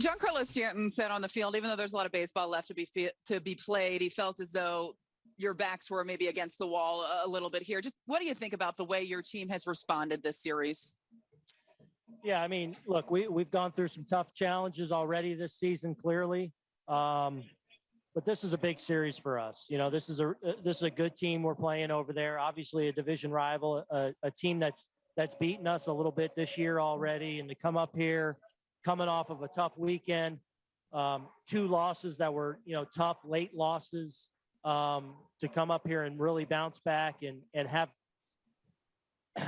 Giancarlo Stanton said on the field, even though there's a lot of baseball left to be to be played, he felt as though your backs were maybe against the wall a little bit here. Just what do you think about the way your team has responded this series? Yeah, I mean, look, we we've gone through some tough challenges already this season, clearly. Um, but this is a big series for us. You know, this is a uh, this is a good team we're playing over there. Obviously, a division rival, a, a team that's that's beaten us a little bit this year already, and to come up here, coming off of a tough weekend, um, two losses that were you know tough late losses, um, to come up here and really bounce back and and have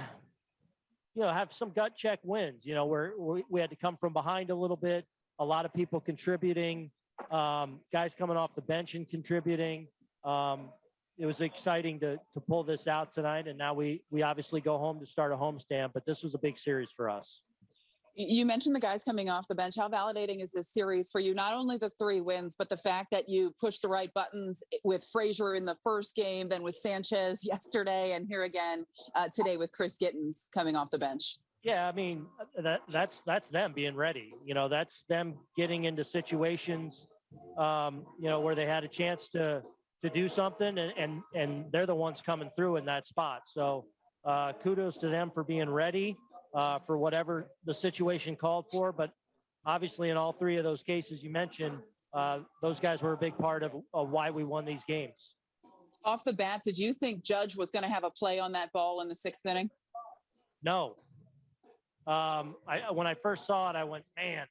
you know, have some gut check wins, you know, where we, we had to come from behind a little bit, a lot of people contributing, um, guys coming off the bench and contributing. Um, it was exciting to, to pull this out tonight. And now we, we obviously go home to start a homestand, but this was a big series for us. You mentioned the guys coming off the bench. How validating is this series for you? Not only the three wins, but the fact that you pushed the right buttons with Frazier in the first game, then with Sanchez yesterday, and here again uh, today with Chris Gittens coming off the bench. Yeah, I mean that that's that's them being ready. You know, that's them getting into situations, um, you know, where they had a chance to to do something, and and and they're the ones coming through in that spot. So uh, kudos to them for being ready uh, for whatever the situation called for. But obviously, in all three of those cases you mentioned, uh, those guys were a big part of, of why we won these games. Off the bat, did you think Judge was going to have a play on that ball in the sixth inning? No. Um, I, when I first saw it, I went, man,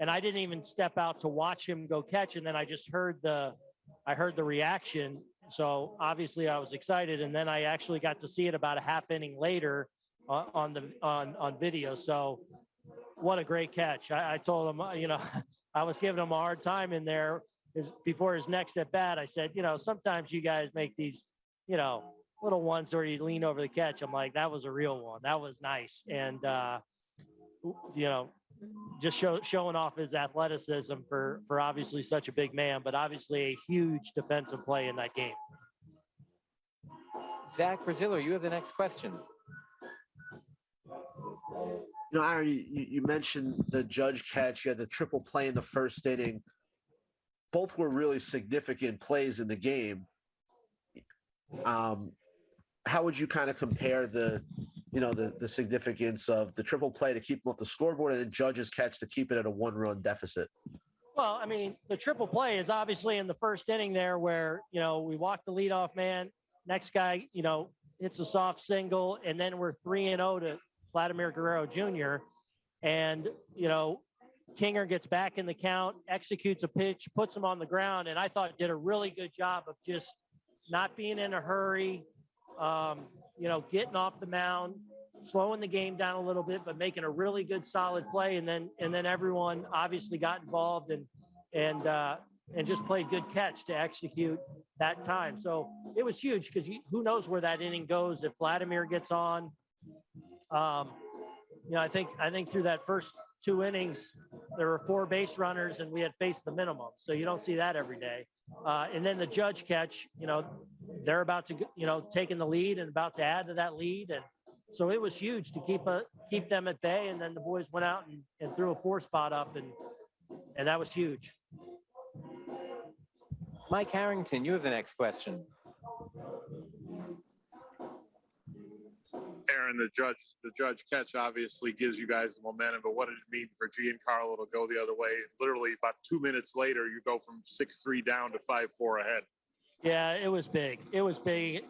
and I didn't even step out to watch him go catch, and then I just heard the, I heard the reaction. So obviously, I was excited, and then I actually got to see it about a half inning later on, the on on video. So what a great catch! I, I told him, uh, you know, I was giving him a hard time in there is before his next at bat. I said, you know, sometimes you guys make these, you know, little ones where you lean over the catch. I'm like, that was a real one. That was nice, and uh, you know, just show, showing off his athleticism for for obviously such a big man, but obviously a huge defensive play in that game. Zach Braziller, you have the next question. You know, Aaron, you, you mentioned the judge catch. You had the triple play in the first inning. Both were really significant plays in the game. Um, how would you kind of compare the, you know, the the significance of the triple play to keep them off the scoreboard and the judge's catch to keep it at a one-run deficit? Well, I mean, the triple play is obviously in the first inning there, where you know we walk the leadoff man. Next guy, you know, hits a soft single, and then we're three and zero oh to Vladimir Guerrero Jr. And, you know, Kinger gets back in the count, executes a pitch, puts him on the ground, and I thought did a really good job of just not being in a hurry, um, you know, getting off the mound, slowing the game down a little bit, but making a really good solid play. And then and then everyone obviously got involved and and uh, and just played good catch to execute that time. So it was huge because who knows where that inning goes if Vladimir gets on, um, you know, I think I think through that first two innings, there were four base runners, and we had faced the minimum. So you don't see that every day. Uh, and then the judge catch, you know, they're about to, you know, taking the lead and about to add to that lead, and so it was huge to keep a keep them at bay. And then the boys went out and, and threw a four spot up, and and that was huge. Mike Harrington, you have the next question. Aaron, the judge, the judge catch obviously gives you guys the momentum, but what did it mean for Giancarlo to go the other way? Literally about two minutes later, you go from six three down to five four ahead. Yeah, it was big. It was big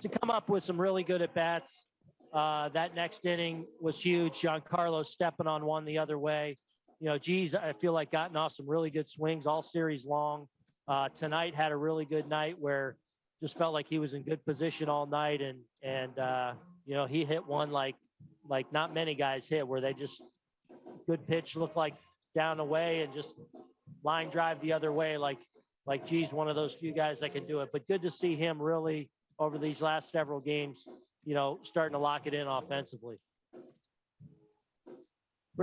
to come up with some really good at bats. Uh, that next inning was huge. Giancarlo stepping on one the other way. You know, geez, I feel like gotten off some really good swings all series long. Uh, tonight had a really good night where just felt like he was in good position all night and and uh, you know, he hit one like like not many guys hit where they just good pitch looked like down away and just line drive the other way like like geez one of those few guys that can do it. But good to see him really over these last several games you know starting to lock it in offensively